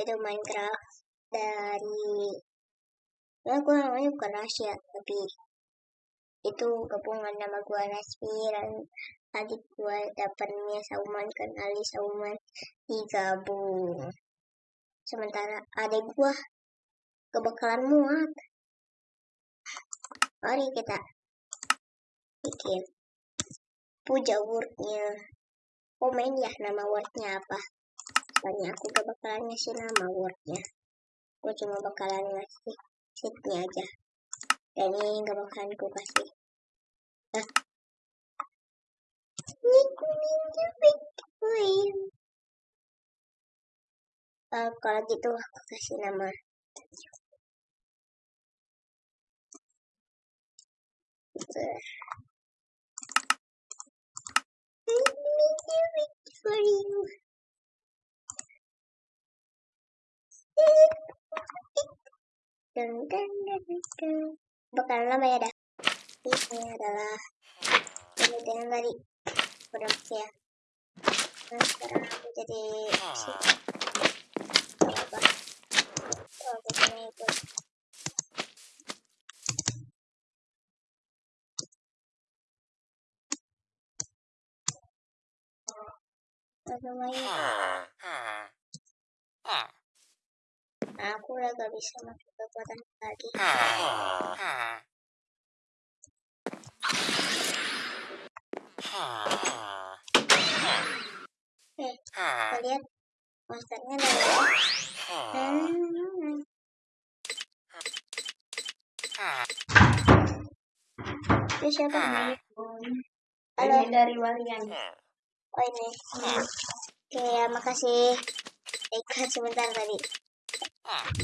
itu Minecraft dari ya gue namanya bukan rahasia tapi itu gabungan nama gue Nasmi dan adik gue dapatnya Sauman kan Ali Sauman digabung. Sementara adik gue gak bakalan muat. Mari kita bikin puja wordnya. Komen ya nama wordnya apa soalnya aku gak bakalan ngasih nama wordnya aku cuma bakalan ngasih sheetnya aja. Dan ini gak bakalan aku kasih nah. ini kuningnya Bitcoin. Uh, kalau gitu aku kasih nama. For you. Dan dan dan dan. Bakal lama ya dah. Ini adalah ini dengan tadi udah ya. Nah, sekarang aku jadi. Apa? Oh, kita ikut. lumayan aku udah gak bisa masuk kekuatan lagi. Eh kalian monsternya dari itu siapa namanya halo. Dari Walian. Oh ini. Oke ya makasih. Ikut sebentar tadi oke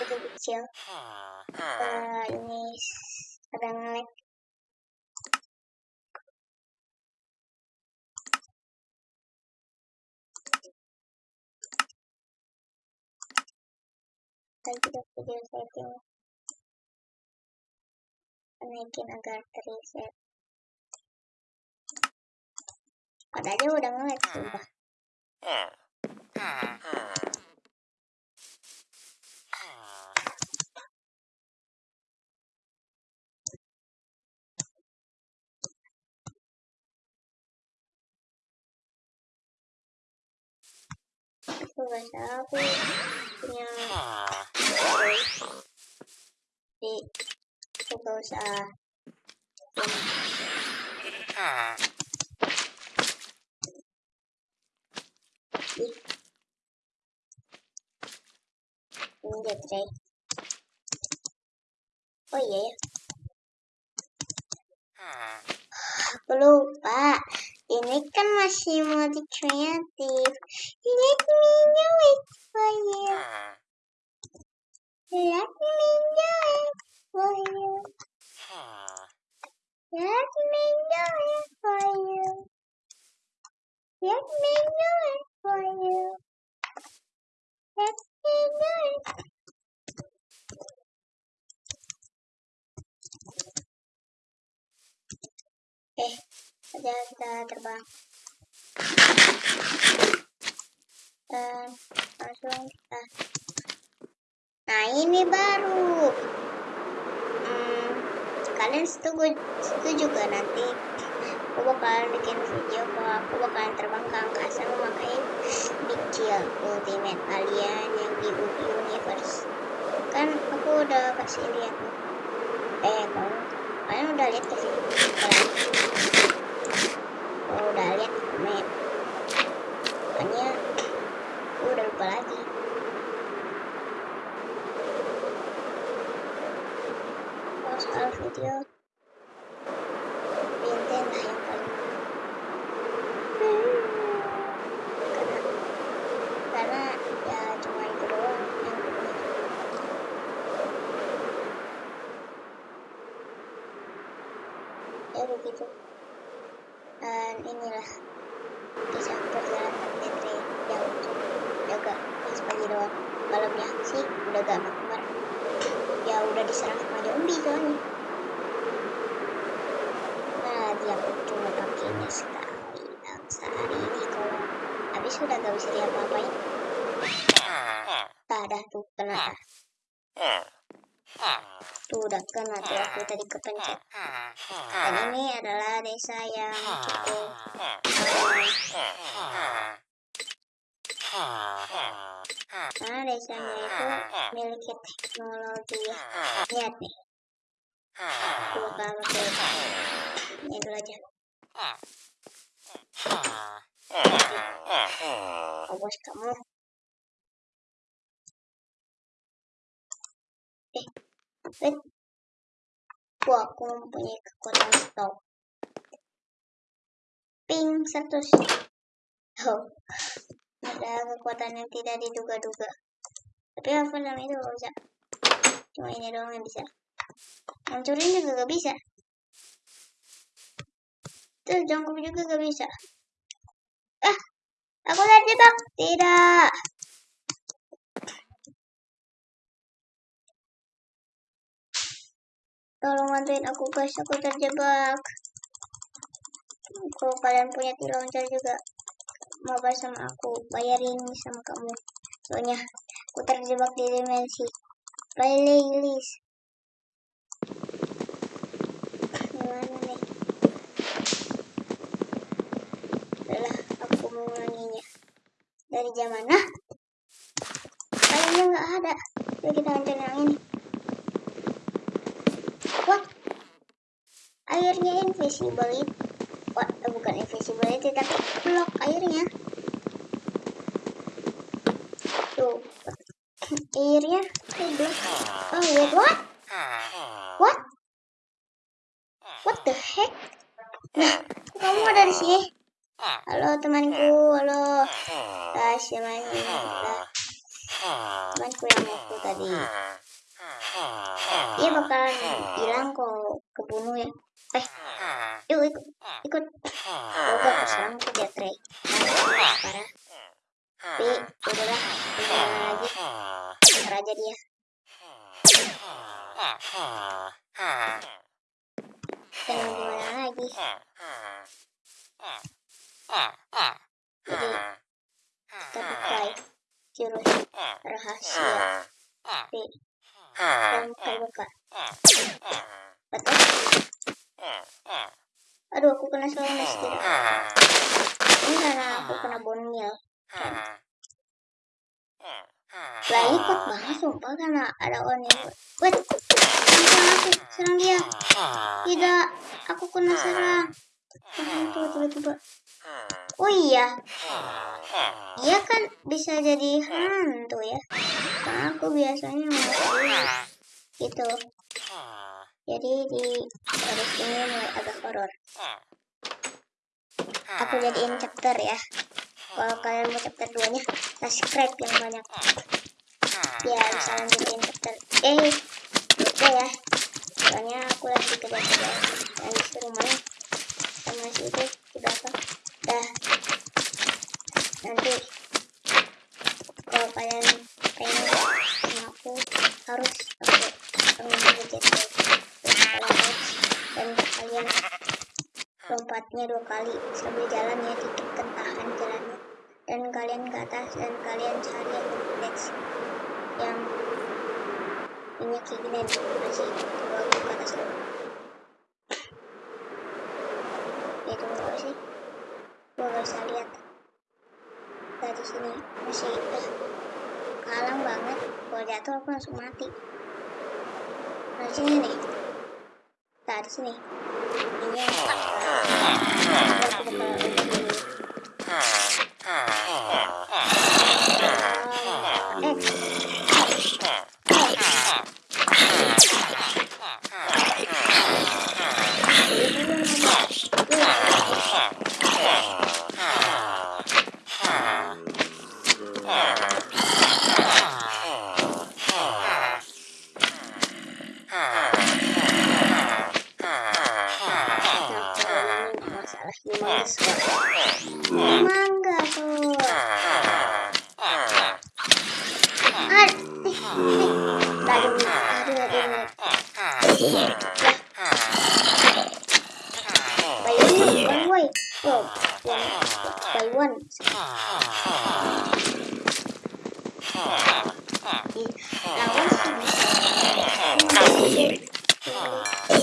itu kecil. Uh, ini sedang lag lagi video setting. Naikin agar terreset padahal udah ngelag sumpah aku gak salah aku punya di aku gak ini dia tray oh iya ya. Aku lupa. Ini kan masih mode kreatif. Let me know it for you let me know it for you let me know it for you let me know it for you let eh ada kita terbang. Dan langsung kita nah ini baru. Hmm, kalian setuju setuju gak nanti. Aku bakalan bikin video kalau aku bakalan terbang ke angkasa memakai ultimate alien yang di universe. Kan aku udah kasih lihat eh kamu kalian udah lihat kasih kalian kalau udah lihat komen makanya aku udah lupa lagi kalau soal video Benten lah yang paling karena karena ya cuma itu doang yang aku punya ya begitu dan inilah kisah perjalanan Tetre yang jaga pas pagi doang malamnya sih udah gak makmur ya udah diserang sama zombie soalnya nah dia pun cuma pakainya sekali dan sehari ini kalau sudah gak bisa diapa-apain. Ada tuh kena. Tuh udah kena tuh aku tadi kepencet. Dan ini adalah desa yang cukup Karena desanya itu memiliki teknologi ya. Lihat nih. Aku bakal pakai ini dulu aja. Kamu. Wah, aku mempunyai kekuatan stop. Ping 100. Oh, ada kekuatan yang tidak diduga-duga. Tapi apa namanya itu gak bisa. Cuma ini doang yang bisa. Hancurin juga gak bisa. Tuh, jangkau juga gak bisa. Ah, aku terjebak. Tidak. Tolong bantuin aku guys, aku terjebak. Kalau kalian punya launcher juga, mau sama aku, bayarin sama kamu. Soalnya aku terjebak di dimensi playlist. Gimana nih? Adalah aku mengulanginya. Dari zaman nah? Kayaknya nggak ada. Jadi kita hancur yang ini. What? Airnya invisible What? Eh, bukan invisibility tapi blok airnya. Tuh. Airnya kayak blok. Oh wait, what? What? What the heck? Nah, kamu ada di sini? Halo temanku, halo. Ah, siapa ini? Temanku yang waktu tadi dia bakalan hilang kok kebunuh ya. Eh. Yuk ikut. Ikut. Oh gak keserang tuh dia Trey parah. Tapi udahlah gimana lagi raja dia. Dan gimana lagi. Jadi kita buka jurus. Rahasia. Tapi dan terbuka. Betul? Aduh, aku kena slowness tidak. Ini karena aku kena bonmil. Lah ikut banget sumpah karena ada on yang Wait, serang aku, serang dia. Tidak, aku kena serang. Hantu tiba-tiba. Oh iya, dia kan bisa jadi hantu ya. Karena aku biasanya masih gitu. Jadi di garis ini mulai agak horor. Aku jadiin chapter ya. Kalau kalian mau chapter 2 nya, subscribe yang banyak. Ya, bisa lanjutin chapter. Eh, lupa ya. Soalnya aku lagi kerja-kerja yang di rumahnya sama si itu di belakang. Dah. Nanti kalau kalian pengen sama aku harus aku pengen gitu dan kalian lompatnya dua kali sambil jalan ya dikit kentahan jalannya. Dan kalian ke atas dan kalian cari yang next. Yang kayak gini masih aku ke atas dulu. Ya tunggu sih? Gua gak bisa lihat. Dari sini masih eh, kalang banget. Kalau jatuh aku langsung mati. Nah sini nih nah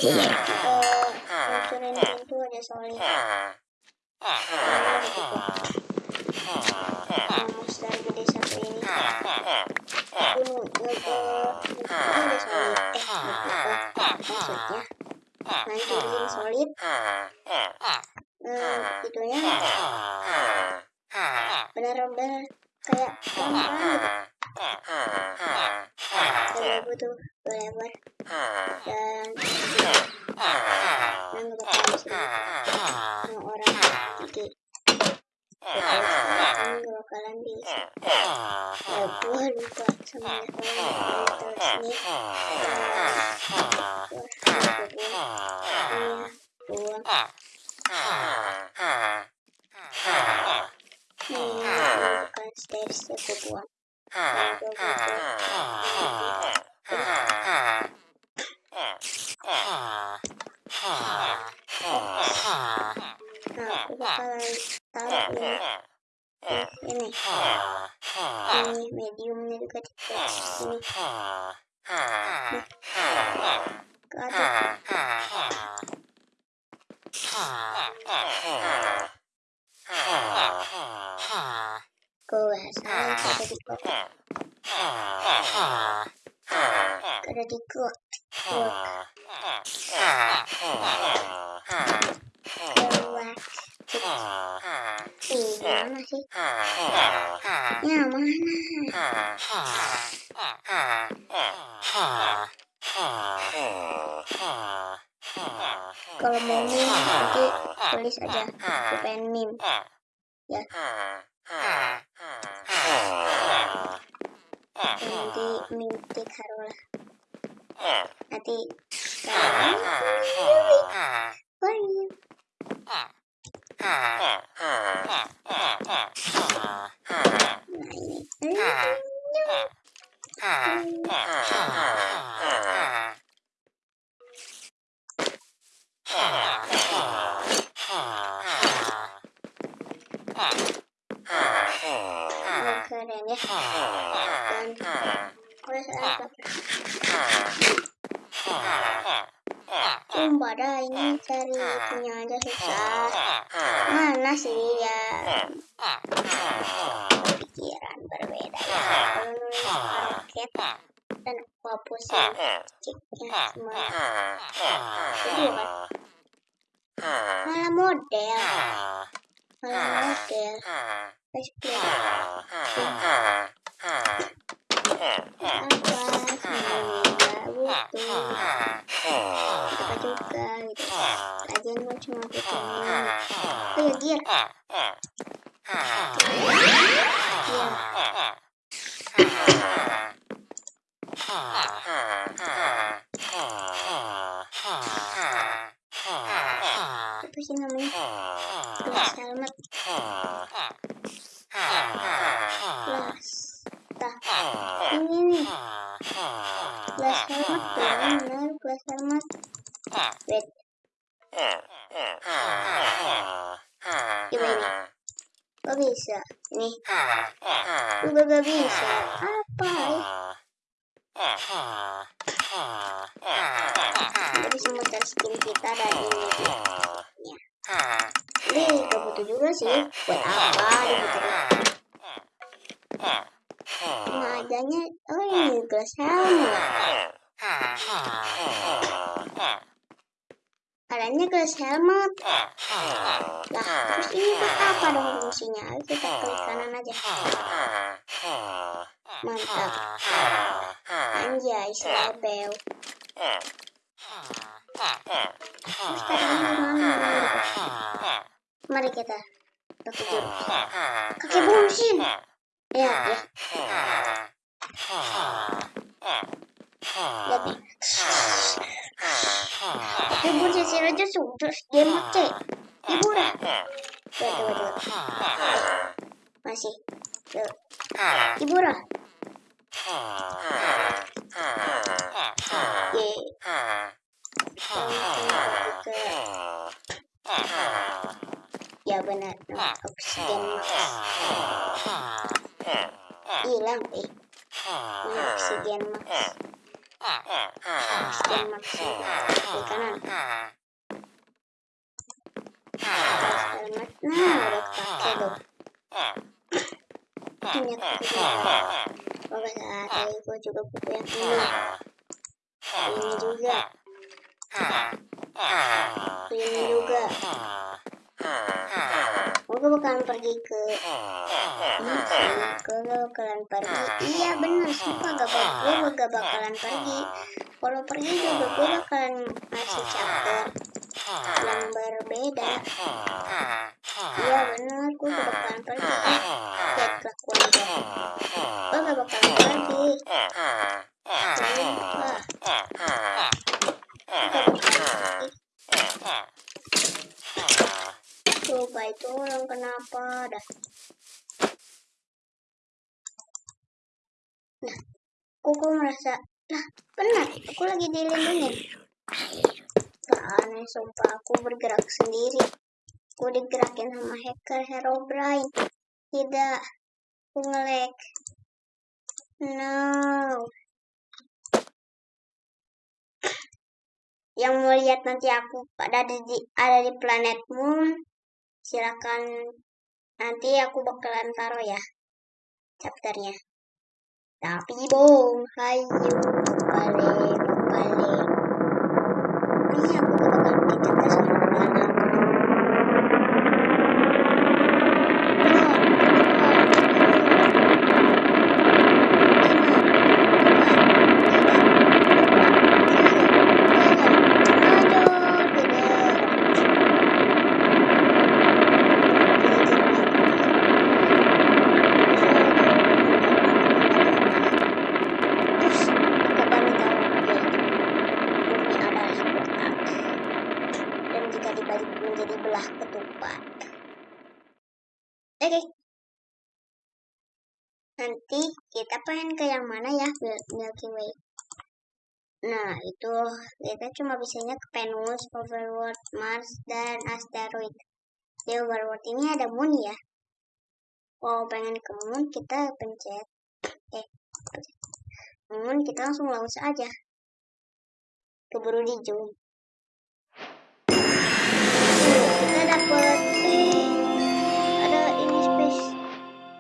bisa eh hancurin pintu ini solid eh itunya benar-benar kayak gampang gitu saya butuh lebar dan dan bakal bisa sama orang gigi ini gak bakalan bisa ya gua lupa sama kalian terus ini buang ini bukan stairs ya gua buang nah aku bakalan taruh ini ini ini mediumnya juga di sini ke atas gua salah ada di kota ada di kota lewat Ih, mana sih? Ya, mana? Kalau mau meme nanti tulis aja. Aku pengen meme. Ya. Nanti meme tik harulah. Nanti sekarang Bye. Nah, ini. Oh, keren ya. Dan kalau saya Sumpah dah ini cari punya aja susah. Mana sih ya? Pikiran berbeda ya. Kalau nulis dan aku hapusin ceknya semua. Malah model, malah model. Explain apa semuanya butuh apa juga gitu lagian gue cuma butuh ini oh ya gear gear apa sih namanya gelas helmet gelas tah ini nih gelas helmet benar benar gelas helmet wait coba ini kok bisa ini gue gak bisa apa kita bisa muter skin kita dari ini ya ini gak butuh juga sih buat apa diputerin cuma adanya oh ini gelas helmet adanya gelas helmet. Lah terus ini buat apa dong fungsinya? Ayo kita klik kanan aja. Mantap. Anjay selebel terus tadi mana mari kita pakai jurus kakek bungsin. Ya ya. Nih bungsin si raja sudah dia mati hiburan coba coba coba masih Tuh. hiburan ye ya benar oksigen hilang eh ini oksigen max di kanan nah udah ini ini juga ini juga gue bakalan pergi ke gue bakalan pergi. Iya bener sumpah gak bakal gue gak bakalan pergi. Kalau pergi juga gue bakalan ngasih chapter yang berbeda. Iya bener gue gak bakalan pergi. Eh lihat kelakuan gue gak bakalan pergi. Sumpah coba itu orang kenapa dah nah kok merasa lah benar aku lagi dilindungi. Gak aneh sumpah aku bergerak sendiri. Aku digerakin sama hacker hero brain tidak aku ngelek no. Yang mau lihat nanti aku ada di ada di planet moon silakan. Nanti aku bakalan taruh ya chapternya. Tapi bong hayu balik ini aku bakalan kita sama anak menjadi belah ketupat. Oke. Okay. Nanti kita pengen ke yang mana ya Milky Way. Nah, itu kita cuma bisanya ke Venus, Overworld, Mars, dan asteroid. Di Overworld ini ada moon ya. Kalau pengen ke moon, kita pencet. Eh. Moon kita langsung launch aja. Keburu di zoom. Eh, ada ini space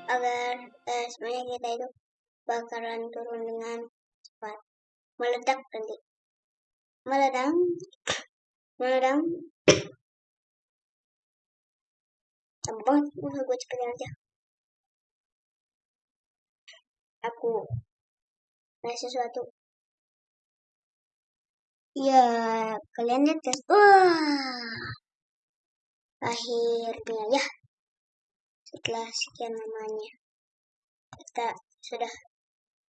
agar eh, sebenarnya kita itu bakalan turun dengan cepat. Meledak nanti meledang. Meledang. Abang udah gue cepetin aja aku nah sesuatu. Ya kalian lihat guys wah akhirnya ya. Setelah sekian lamanya kita sudah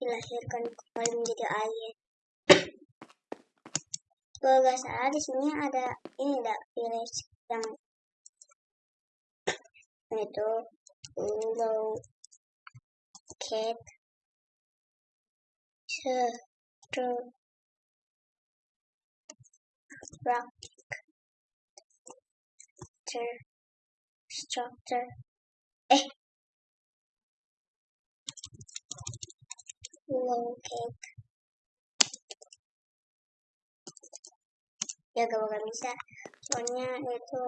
dilahirkan kembali menjadi alien kalau nggak salah di sini ada ini ada village yang itu low cat structure structure structure eh. Cake ya gak bakal bisa. Soalnya itu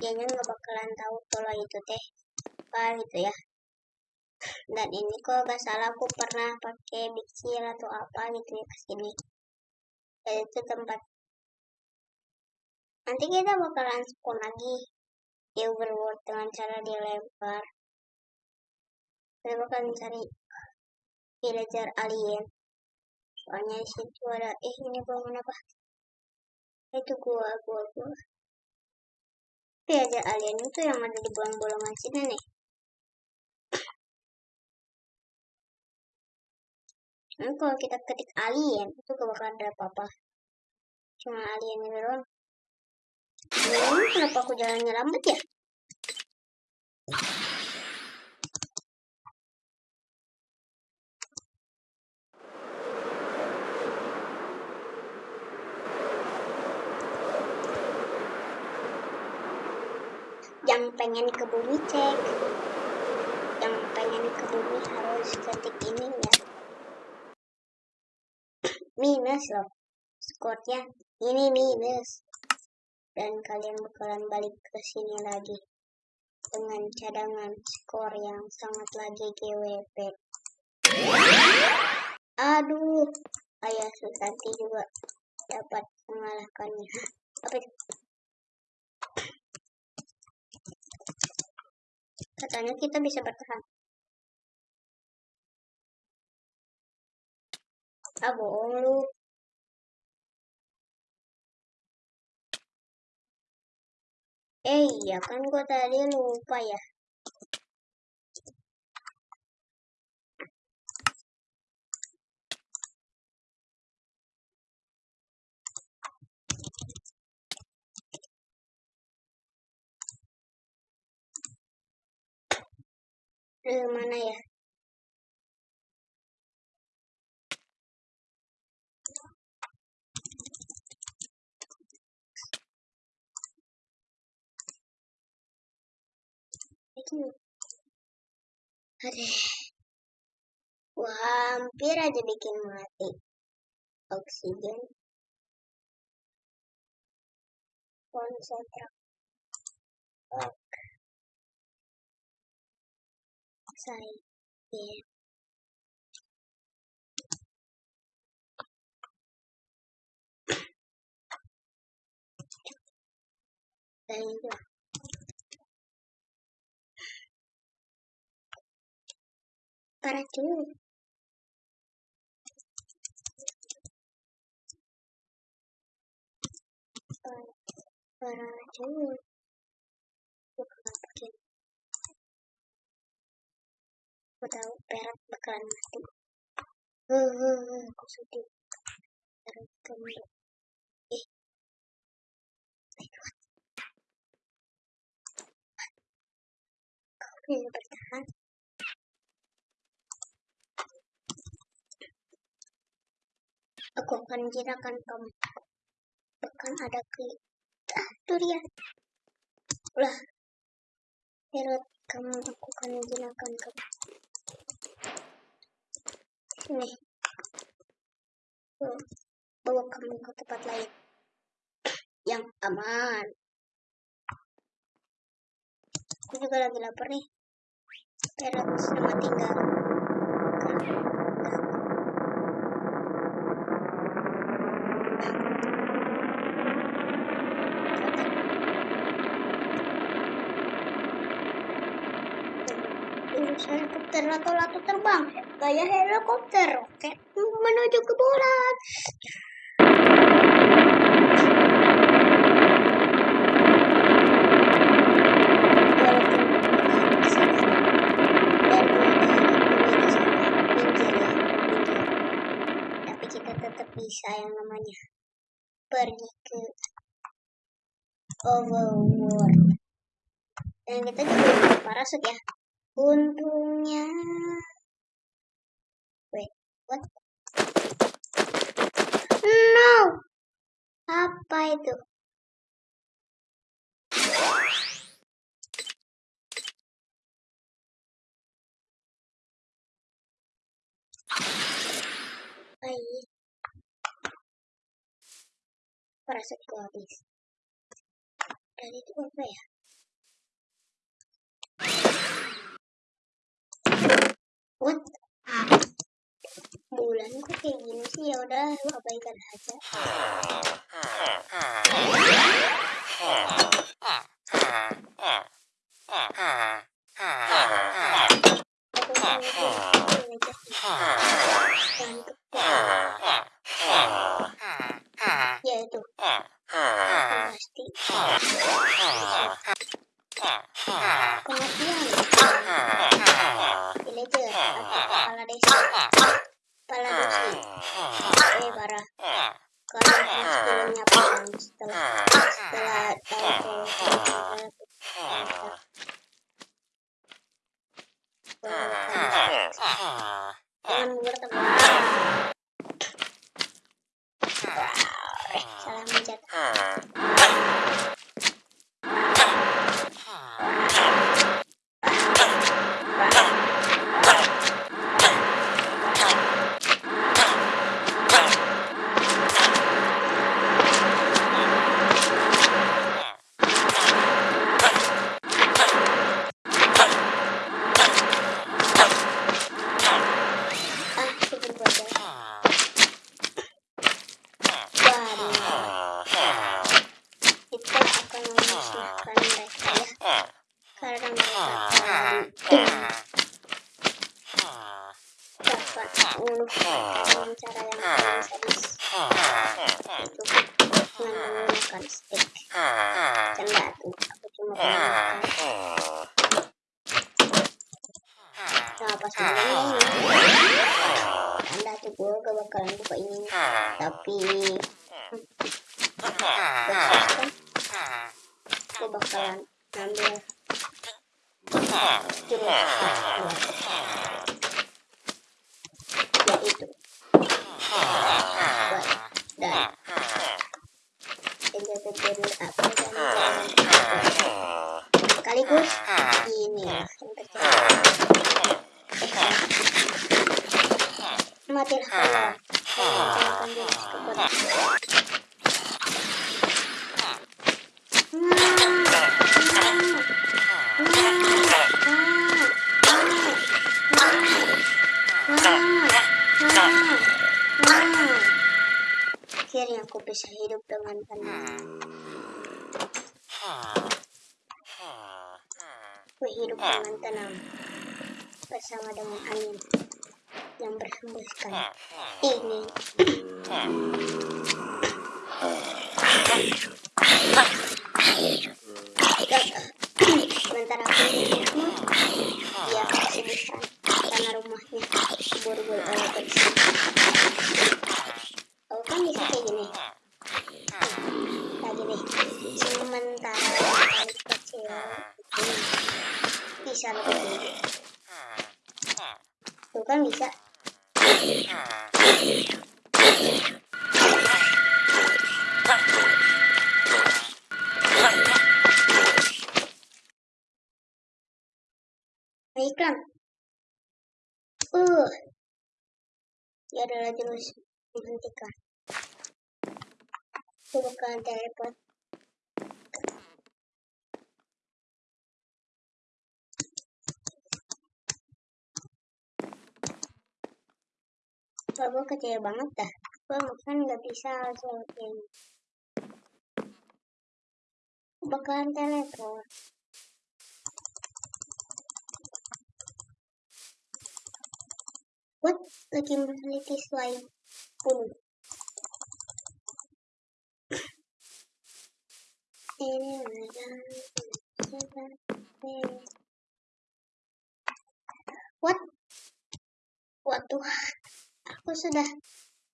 dianya nggak bakalan tahu kalau itu teh apa gitu ya. Dan ini kok gak salah aku pernah pakai biksil atau apa gitu ya ke sini dan itu tempat nanti kita bakalan spawn lagi di overworld dengan cara dilempar kita bakalan cari villager alien. Soalnya di situ ada eh ini bangun apa? Itu gua gua gua. Villager alien itu yang ada di bolong-bolongan sini nih. Nah, kalau kita ketik alien, itu gak bakalan ada apa-apa. Cuma alien ini doang. Hmm, kenapa aku jalannya lambat ya? Jump pengen ke bumi cek. Yang pengen ke bumi harus ketik ini ya. Minus loh. Skornya ini minus dan kalian bakalan balik ke sini lagi dengan cadangan skor yang sangat lagi GWP aduh ayah Susanti juga dapat mengalahkannya. Apa katanya kita bisa bertahan. Ah bohong lu eh iya kan gua tadi lupa ya Eh, mana ya? Aduh. Aduh. Wah, hampir aja bikin mati. Oksigen. Konsentrat. Ok. Saya. Yeah. Dan itu. Para dulu. Para, para dulu. Bukan pakai. Aku tahu perak bakalan mati. Heh, heh, heh, aku sedih. Perak kembali. Eh. Kau bisa bertahan? Aku akan jinakan kamu. Bahkan ada. Ah, itu dia. Ulah. Herod, kamu aku akan jinakan kamu. Tuh, bawa kamu ke tempat lain. Yang aman. Aku juga lagi lapar nih. Herod, selamat tinggal. Helikopter atau lato terbang? Kayak helikopter roket menuju ke bulan tapi kita tetap bisa yang namanya pergi ke overworld. Dan kita juga parasut ya untungnya wait what no apa itu Baik. Parasutku habis. Dan itu apa ya? พุทธะบูลันก็จะยิ้มเที่ยวได้เอาไปกันอาจ๊ะอ่าอ่าอ่าอ่าอ่า matilah Akhirnya aku bisa hidup dengan tenang. Aku hidup dengan tenang. Bersama dengan angin yang berhembuskan ini. Sementara aku hidupmu, dia kesedihan karena rumahnya diburu-buru oleh polisi. Kau kan bisa kayak gini. Kayak gini. Sementara kecil ini bisa lebih. Tuh kan bisa. Baiklah. Uh. Dia adalah jurus menghentikan. Bukan teleport. Kalau gue kecil banget dah. Gue makan nggak bisa seperti ini. Bakalan teleport. What? Lagi meneliti slide pun. Ini What? What Tuhan? Aku sudah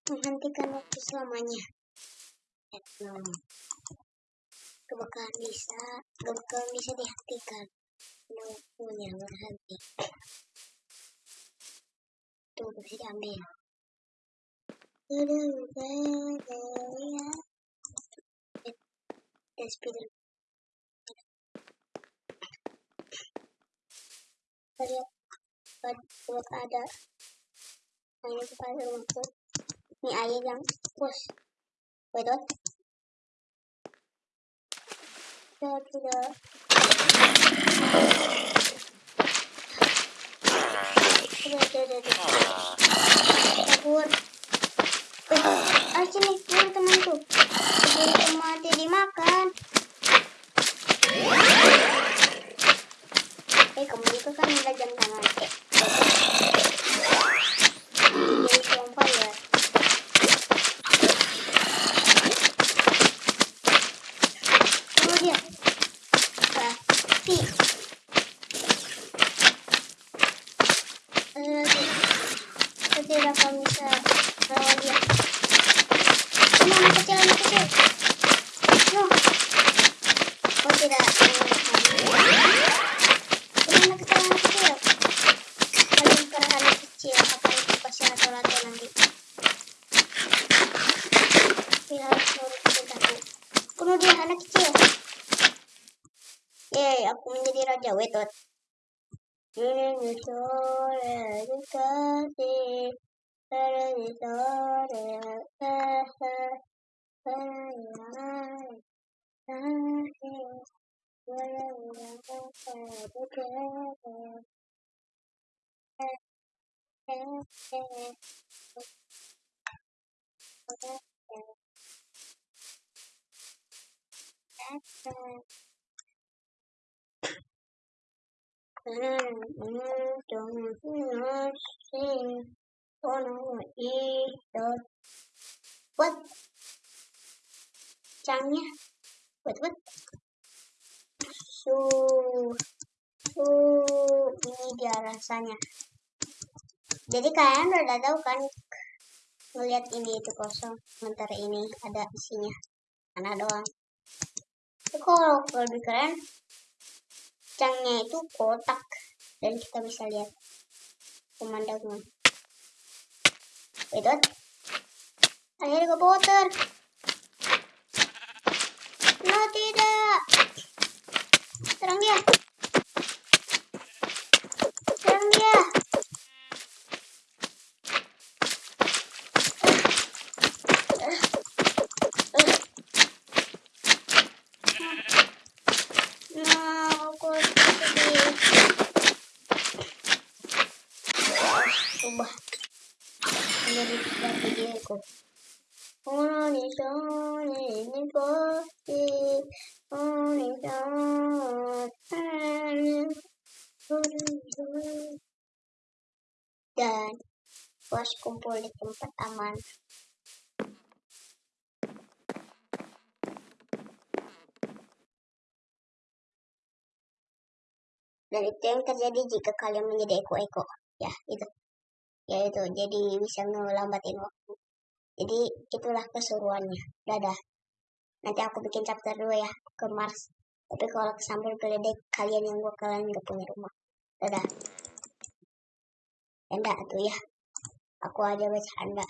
menghentikan waktu selamanya. Kebakaran bisa, kebakaran bisa dihentikan. No, punya berhenti itu bisa diambil dan speeder lihat buat ada ini kepada rumahku ini air yang pus wedot sudah sudah sudah sudah sudah kabur eh ah sini kabur temanku kabur mati dimakan eh kamu juga kan ada jam tangan eh Mm-hmm. What? Cangnya. What, what? Su. Su. Ini dia rasanya. Jadi kalian udah tahu kan ngelihat ini itu kosong sementara ini ada isinya mana doang kalau lebih keren cangnya itu kotak. Dan kita bisa lihat pemandangan what akhirnya ke water no tidak. Serang dia serang dia ubah menjadi dari diriku Only Sony ini pasti Only dan puas kumpul di tempat aman dan itu yang terjadi jika kalian menjadi eko-eko. Ya itu. Ya itu. Jadi bisa ngelambatin waktu jadi itulah keseruannya. Dadah. Nanti aku bikin chapter 2 ya ke Mars. Tapi kalau sambil geledek kalian yang bakalan gak punya rumah. Dadah. Enggak tuh ya. Aku aja bercanda